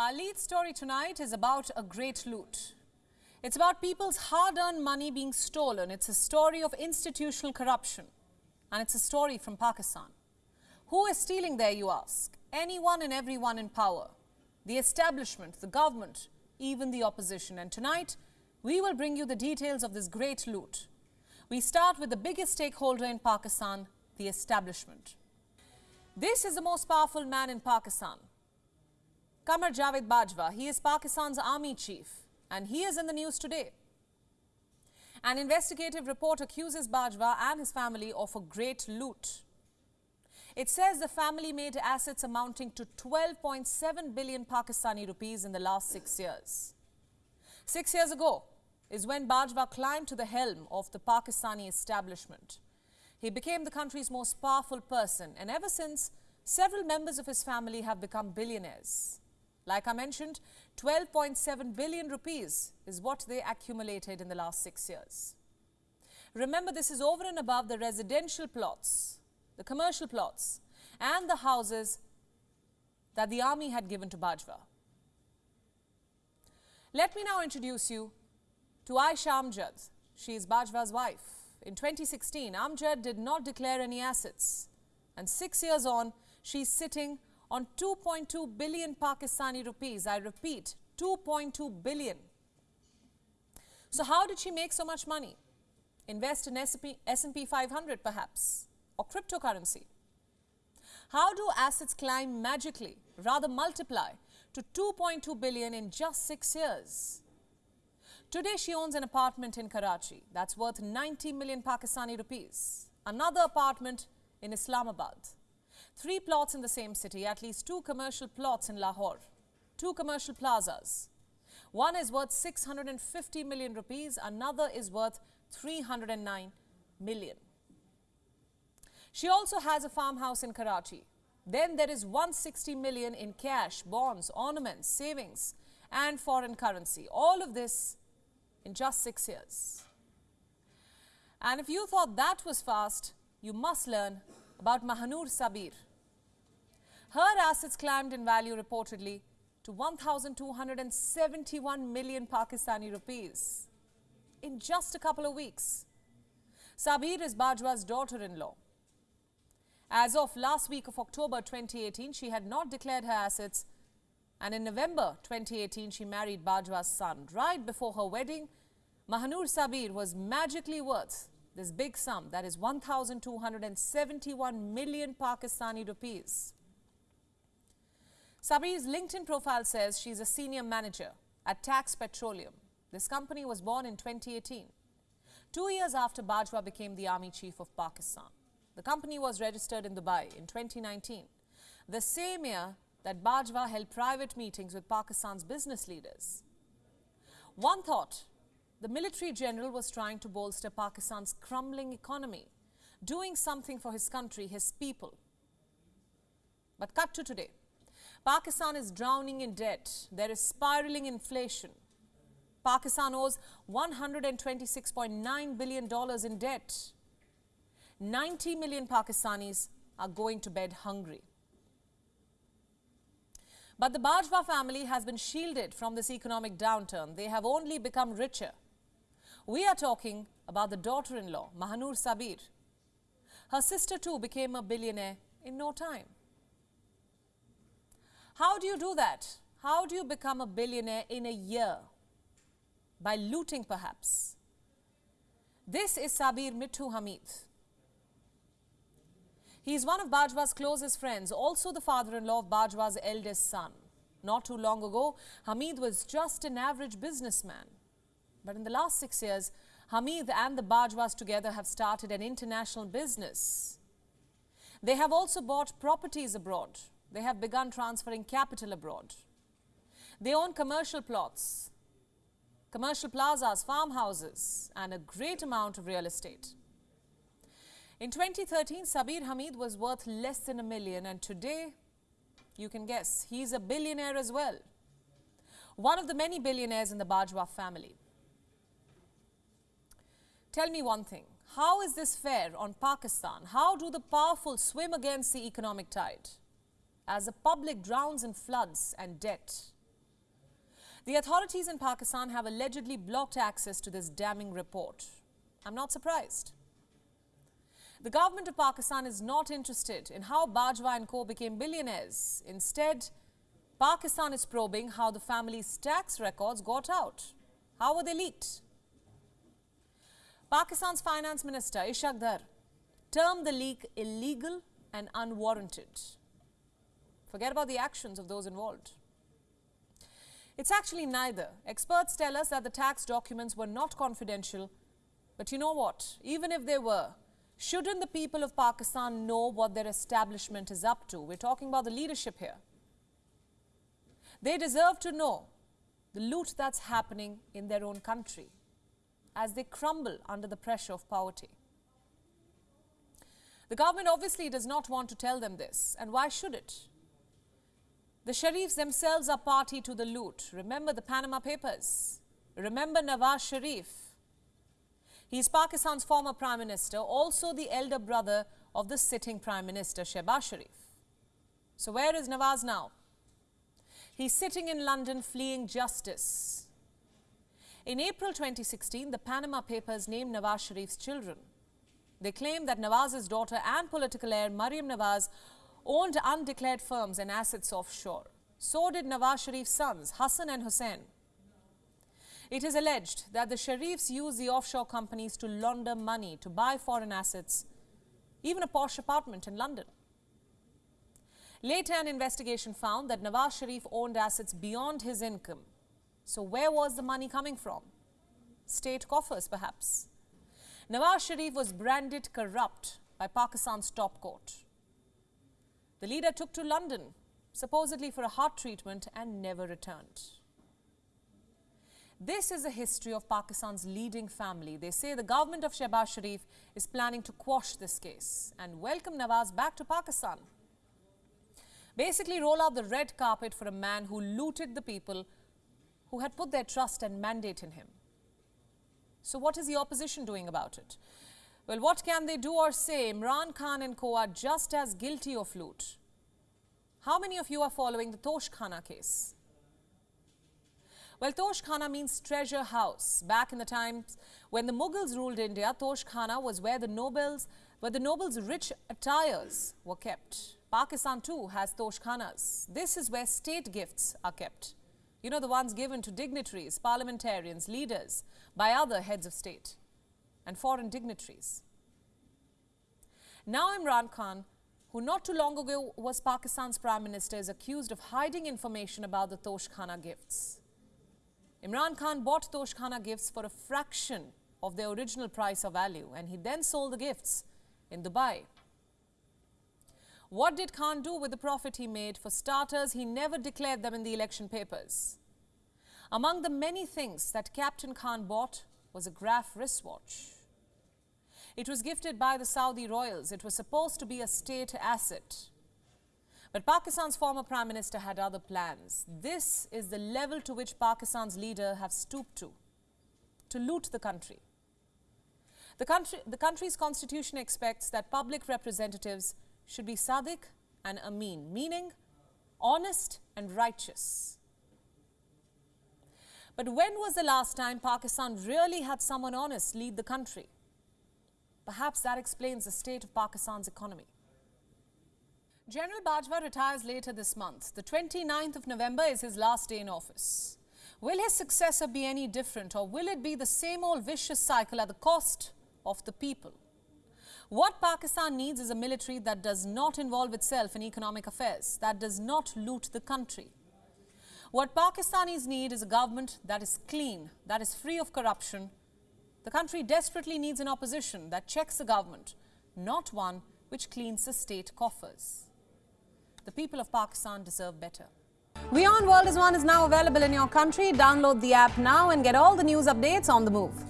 Our lead story tonight is about a great loot. It's about people's hard earned money being stolen. It's a story of institutional corruption. And it's a story from Pakistan. Who is stealing there, you ask? Anyone and everyone in power. The establishment, the government, even the opposition. And tonight, we will bring you the details of this great loot. We start with the biggest stakeholder in Pakistan, the establishment. This is the most powerful man in Pakistan. Qamar Javed Bajwa. He is Pakistan's army chief and he is in the news today. An investigative report accuses Bajwa and his family of a great loot. It says the family made assets amounting to 12.7 billion Pakistani rupees in the last six years. Six years ago is when Bajwa climbed to the helm of the Pakistani establishment. He became the country's most powerful person and ever since, several members of his family have become billionaires. Like I mentioned, 12.7 billion rupees is what they accumulated in the last six years. Remember, this is over and above the residential plots, the commercial plots, and the houses that the army had given to Bajwa. Let me now introduce you to Aisha Amjad. She is Bajwa's wife. In 2016, Amjad did not declare any assets. And six years on, she's sitting on 2.2 billion Pakistani rupees. I repeat, 2.2 billion. So how did she make so much money? Invest in S&P 500 perhaps, or cryptocurrency. How do assets climb magically, rather multiply to 2.2 billion in just six years? Today she owns an apartment in Karachi that's worth 90 million Pakistani rupees. Another apartment in Islamabad. Three plots in the same city, at least two commercial plots in Lahore, two commercial plazas. One is worth 650 million rupees, another is worth 309 million. She also has a farmhouse in Karachi. Then there is 160 million in cash, bonds, ornaments, savings and foreign currency. All of this in just six years. And if you thought that was fast, you must learn about Mahanur Sabir. Her assets climbed in value reportedly to 1,271 million Pakistani rupees in just a couple of weeks. Sabir is Bajwa's daughter-in-law. As of last week of October 2018, she had not declared her assets and in November 2018, she married Bajwa's son. Right before her wedding, Mahanur Sabir was magically worth this big sum, that is 1,271 million Pakistani rupees. Sabir's LinkedIn profile says she's a senior manager at Tax Petroleum. This company was born in 2018, two years after Bajwa became the army chief of Pakistan. The company was registered in Dubai in 2019, the same year that Bajwa held private meetings with Pakistan's business leaders. One thought, the military general was trying to bolster Pakistan's crumbling economy, doing something for his country, his people. But cut to today. Pakistan is drowning in debt. There is spiraling inflation. Pakistan owes $126.9 billion in debt. 90 million Pakistanis are going to bed hungry. But the Bajwa family has been shielded from this economic downturn. They have only become richer. We are talking about the daughter-in-law, Mahanur Sabir. Her sister too became a billionaire in no time. How do you do that? How do you become a billionaire in a year? By looting perhaps. This is Sabir Mithu Hamid. He is one of Bajwa's closest friends, also the father-in-law of Bajwa's eldest son. Not too long ago, Hamid was just an average businessman. But in the last six years, Hamid and the Bajwas together have started an international business. They have also bought properties abroad they have begun transferring capital abroad. They own commercial plots, commercial plazas, farmhouses, and a great amount of real estate. In 2013, Sabir Hamid was worth less than a million, and today, you can guess, he's a billionaire as well. One of the many billionaires in the Bajwa family. Tell me one thing. How is this fair on Pakistan? How do the powerful swim against the economic tide? as the public drowns in floods and debt. The authorities in Pakistan have allegedly blocked access to this damning report. I'm not surprised. The government of Pakistan is not interested in how Bajwa and co became billionaires. Instead, Pakistan is probing how the family's tax records got out. How were they leaked? Pakistan's finance minister Ishaq Dar termed the leak illegal and unwarranted. Forget about the actions of those involved. It's actually neither. Experts tell us that the tax documents were not confidential. But you know what? Even if they were, shouldn't the people of Pakistan know what their establishment is up to? We're talking about the leadership here. They deserve to know the loot that's happening in their own country as they crumble under the pressure of poverty. The government obviously does not want to tell them this, and why should it? The Sharifs themselves are party to the loot. Remember the Panama Papers. Remember Nawaz Sharif. He is Pakistan's former Prime Minister, also the elder brother of the sitting Prime Minister, Shehbaz Sharif. So where is Nawaz now? He's sitting in London fleeing justice. In April 2016, the Panama Papers named Nawaz Sharif's children. They claim that Nawaz's daughter and political heir Maryam Nawaz owned undeclared firms and assets offshore. So did Nawaz Sharif's sons, Hassan and Hussein. It is alleged that the Sharifs used the offshore companies to launder money to buy foreign assets, even a posh apartment in London. Later, an investigation found that Nawaz Sharif owned assets beyond his income. So where was the money coming from? State coffers, perhaps. Nawaz Sharif was branded corrupt by Pakistan's top court. The leader took to London, supposedly for a heart treatment, and never returned. This is the history of Pakistan's leading family. They say the government of Shehbaz Sharif is planning to quash this case and welcome Nawaz back to Pakistan. Basically roll out the red carpet for a man who looted the people who had put their trust and mandate in him. So what is the opposition doing about it? Well, what can they do or say? Imran Khan and co are just as guilty of loot. How many of you are following the Toshakhana case? Well, Toshakhana means treasure house. Back in the times when the Mughals ruled India, Toshakhana was where the nobles, where the nobles' rich attires were kept. Pakistan too has Toshakhanas. This is where state gifts are kept. You know, the ones given to dignitaries, parliamentarians, leaders by other heads of state and foreign dignitaries. Now Imran Khan, who not too long ago was Pakistan's prime minister, is accused of hiding information about the Toshakhana gifts. Imran Khan bought Toshakhana gifts for a fraction of their original price or value and he then sold the gifts in Dubai. What did Khan do with the profit he made? For starters, he never declared them in the election papers. Among the many things that Captain Khan bought was a Graf wristwatch. It was gifted by the Saudi royals. It was supposed to be a state asset. But Pakistan's former Prime Minister had other plans. This is the level to which Pakistan's leader have stooped to, to loot the country. The, country, the country's constitution expects that public representatives should be Sadiq and Amin, meaning honest and righteous. But when was the last time Pakistan really had someone honest lead the country? Perhaps that explains the state of Pakistan's economy. General Bajwa retires later this month. The 29th of November is his last day in office. Will his successor be any different or will it be the same old vicious cycle at the cost of the people? What Pakistan needs is a military that does not involve itself in economic affairs, that does not loot the country. What Pakistanis need is a government that is clean, that is free of corruption. The country desperately needs an opposition that checks the government, not one which cleans the state coffers. The people of Pakistan deserve better. WION World is One is now available in your country. Download the app now and get all the news updates on the move.